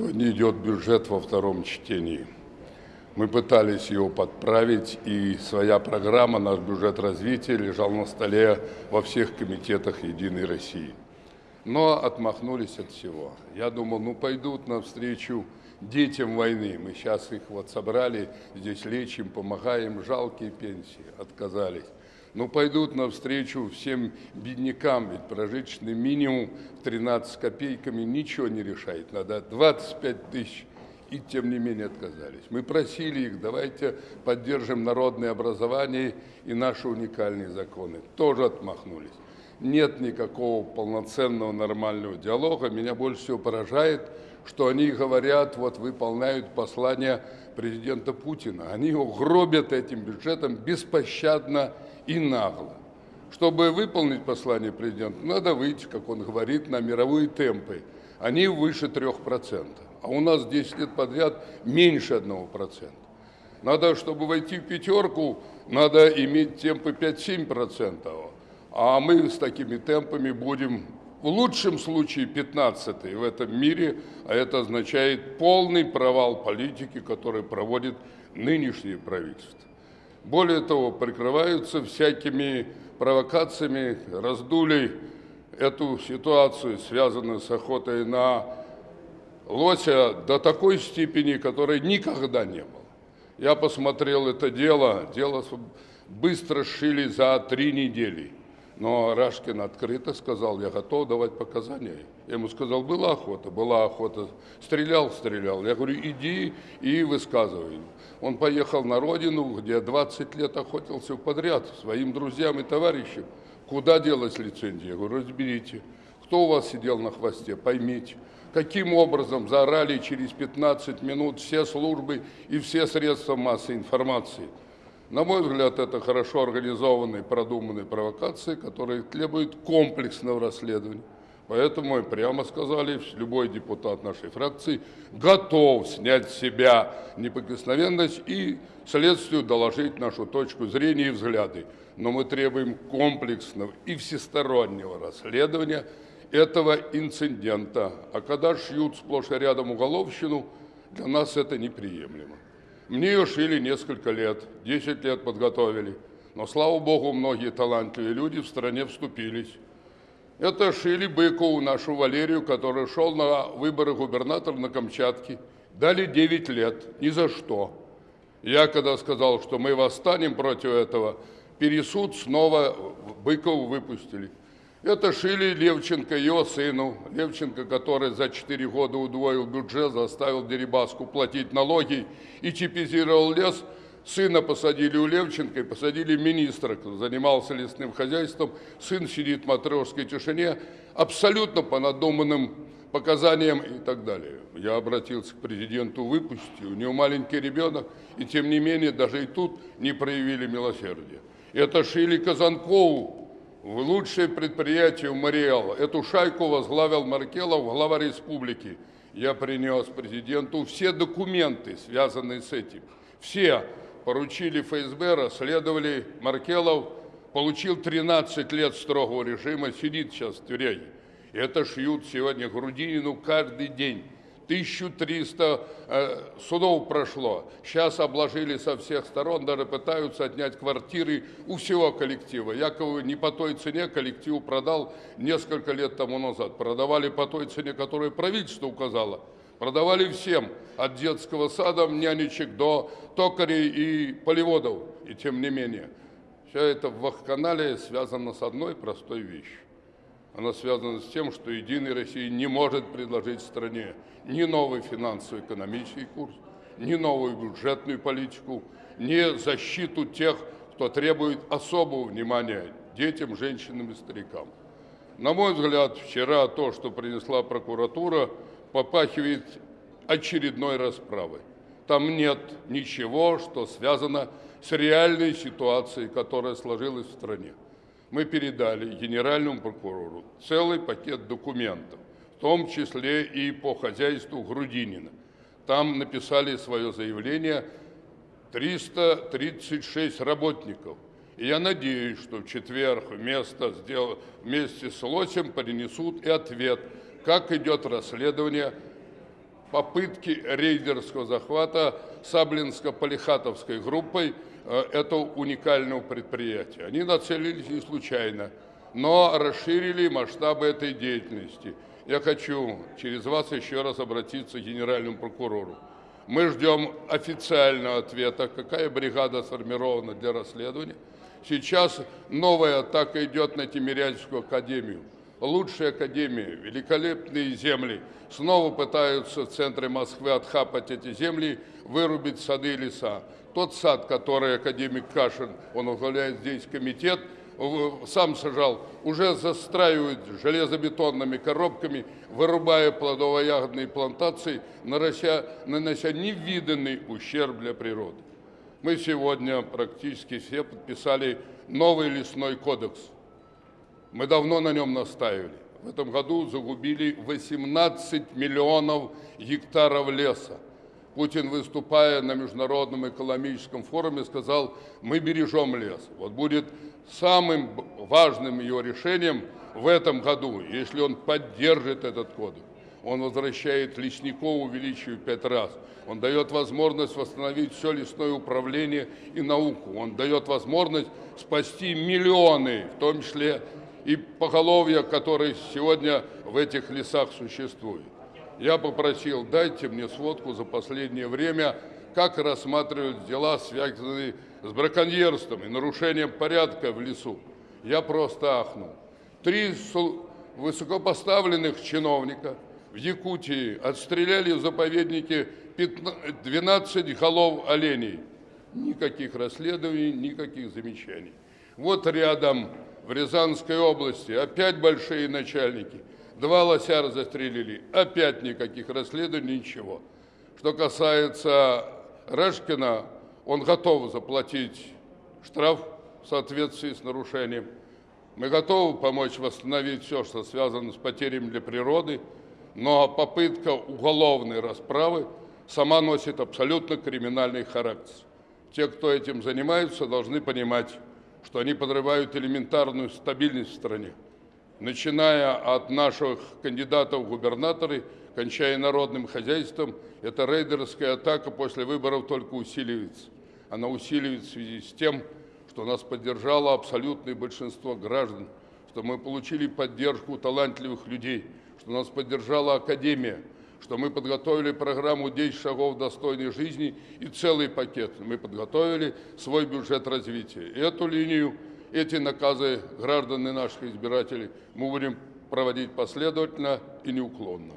Сегодня идет бюджет во втором чтении. Мы пытались его подправить, и своя программа, наш бюджет развития лежал на столе во всех комитетах «Единой России». Но отмахнулись от всего. Я думал, ну пойдут навстречу детям войны. Мы сейчас их вот собрали, здесь лечим, помогаем, жалкие пенсии, отказались. Ну пойдут навстречу всем беднякам, ведь прожиточный минимум 13 копейками ничего не решает. Надо 25 тысяч и тем не менее отказались. Мы просили их, давайте поддержим народное образование и наши уникальные законы. Тоже отмахнулись. Нет никакого полноценного нормального диалога. Меня больше всего поражает, что они говорят, вот выполняют послание президента Путина. Они его гробят этим бюджетом беспощадно и нагло. Чтобы выполнить послание президента, надо выйти, как он говорит, на мировые темпы. Они выше 3%, а у нас 10 лет подряд меньше 1%. Надо, чтобы войти в пятерку, надо иметь темпы 5-7%, а мы с такими темпами будем в лучшем случае 15 в этом мире, а это означает полный провал политики, который проводит нынешнее правительство. Более того, прикрываются всякими провокациями, раздули эту ситуацию, связанную с охотой на лося, до такой степени, которой никогда не было. Я посмотрел это дело, дело быстро шили за три недели. Но Рашкин открыто сказал, я готов давать показания. Я ему сказал, была охота, была охота. Стрелял, стрелял. Я говорю, иди и высказывай. Он поехал на родину, где 20 лет охотился подряд своим друзьям и товарищам. Куда делась лицензия? Я говорю, разберите. Кто у вас сидел на хвосте? Поймите. Каким образом заорали через 15 минут все службы и все средства массовой информации? На мой взгляд, это хорошо организованные, продуманные провокации, которые требуют комплексного расследования. Поэтому мы прямо сказали, любой депутат нашей фракции готов снять с себя неприкосновенность и следствию доложить нашу точку зрения и взгляды. Но мы требуем комплексного и всестороннего расследования этого инцидента. А когда шьют сплошь и рядом уголовщину, для нас это неприемлемо. Мне ее шили несколько лет, 10 лет подготовили. Но, слава богу, многие талантливые люди в стране вступились. Это шили Быкову, нашу Валерию, который шел на выборы губернатора на Камчатке. Дали 9 лет, ни за что. Я когда сказал, что мы восстанем против этого, пересуд снова Быкову выпустили. Это шили Левченко, его сыну. Левченко, который за 4 года удвоил бюджет, заставил Дерибаску платить налоги и типизировал лес. Сына посадили у Левченко и посадили министра, кто занимался лесным хозяйством. Сын сидит в матрешской тишине, абсолютно по надуманным показаниям и так далее. Я обратился к президенту выпустить, у него маленький ребенок, и тем не менее даже и тут не проявили милосердия. Это шили Казанкову, в лучшее предприятие Мариэл. Эту шайку возглавил Маркелов, глава республики. Я принес президенту все документы, связанные с этим. Все поручили ФСБ, расследовали Маркелов, получил 13 лет строгого режима, сидит сейчас в тюряге. Это шьют сегодня Грудинину каждый день. 1300 э, судов прошло. Сейчас обложили со всех сторон, даже пытаются отнять квартиры у всего коллектива. Якобы не по той цене коллектив продал несколько лет тому назад. Продавали по той цене, которую правительство указало. Продавали всем, от детского сада, нянечек до токарей и полеводов. И тем не менее, все это в Вахканале связано с одной простой вещью. Она связана с тем, что Единая Россия не может предложить стране ни новый финансово-экономический курс, ни новую бюджетную политику, ни защиту тех, кто требует особого внимания детям, женщинам и старикам. На мой взгляд, вчера то, что принесла прокуратура, попахивает очередной расправой. Там нет ничего, что связано с реальной ситуацией, которая сложилась в стране мы передали генеральному прокурору целый пакет документов, в том числе и по хозяйству Грудинина. Там написали свое заявление 336 работников. И я надеюсь, что в четверг вместо, вместе с Лосем принесут и ответ, как идет расследование попытки рейдерского захвата Саблинско-Полихатовской группой э, этого уникального предприятия. Они нацелились не случайно, но расширили масштабы этой деятельности. Я хочу через вас еще раз обратиться к генеральному прокурору. Мы ждем официального ответа, какая бригада сформирована для расследования. Сейчас новая атака идет на Тимирязевскую академию лучшие академии, великолепные земли, снова пытаются в центре Москвы отхапать эти земли, вырубить сады и леса. Тот сад, который академик Кашин, он возглавляет здесь комитет, сам сажал, уже застраивают железобетонными коробками, вырубая плодово-ягодные плантации, нанося, нанося невиданный ущерб для природы. Мы сегодня практически все подписали новый лесной кодекс – мы давно на нем настаивали. В этом году загубили 18 миллионов гектаров леса. Путин, выступая на Международном экономическом форуме, сказал, мы бережем лес. Вот будет самым важным его решением в этом году, если он поддержит этот кодекс. Он возвращает лесников, увеличивает пять раз. Он дает возможность восстановить все лесное управление и науку. Он дает возможность спасти миллионы, в том числе и поголовья, которые сегодня в этих лесах существуют. Я попросил, дайте мне сводку за последнее время, как рассматривают дела, связанные с браконьерством и нарушением порядка в лесу. Я просто ахнул. Три высокопоставленных чиновника в Якутии отстреляли в заповеднике 12 голов оленей. Никаких расследований, никаких замечаний. Вот рядом в Рязанской области опять большие начальники. Два лосяра застрелили, опять никаких расследований, ничего. Что касается Решкина, он готов заплатить штраф в соответствии с нарушением. Мы готовы помочь восстановить все, что связано с потерями для природы, но попытка уголовной расправы сама носит абсолютно криминальный характер. Те, кто этим занимаются, должны понимать, что они подрывают элементарную стабильность в стране. Начиная от наших кандидатов в губернаторы, кончая народным хозяйством, эта рейдерская атака после выборов только усиливается. Она усиливается в связи с тем, что нас поддержало абсолютное большинство граждан, что мы получили поддержку талантливых людей, что нас поддержала Академия, что мы подготовили программу 10 шагов достойной жизни и целый пакет. Мы подготовили свой бюджет развития. Эту линию, эти наказы граждан и наших избирателей мы будем проводить последовательно и неуклонно.